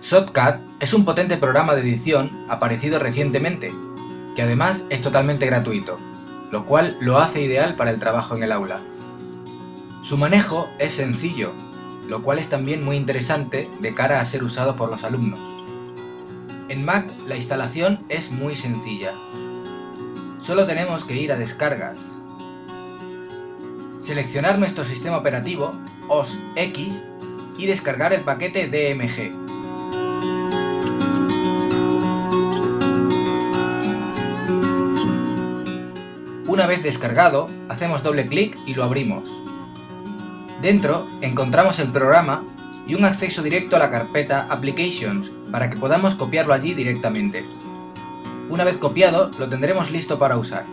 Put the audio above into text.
Shotcut es un potente programa de edición aparecido recientemente, que además es totalmente gratuito, lo cual lo hace ideal para el trabajo en el aula. Su manejo es sencillo, lo cual es también muy interesante de cara a ser usado por los alumnos. En Mac la instalación es muy sencilla. Solo tenemos que ir a descargas, seleccionar nuestro sistema operativo, OS X, y descargar el paquete DMG. Una vez descargado, hacemos doble clic y lo abrimos. Dentro encontramos el programa y un acceso directo a la carpeta Applications para que podamos copiarlo allí directamente. Una vez copiado, lo tendremos listo para usar.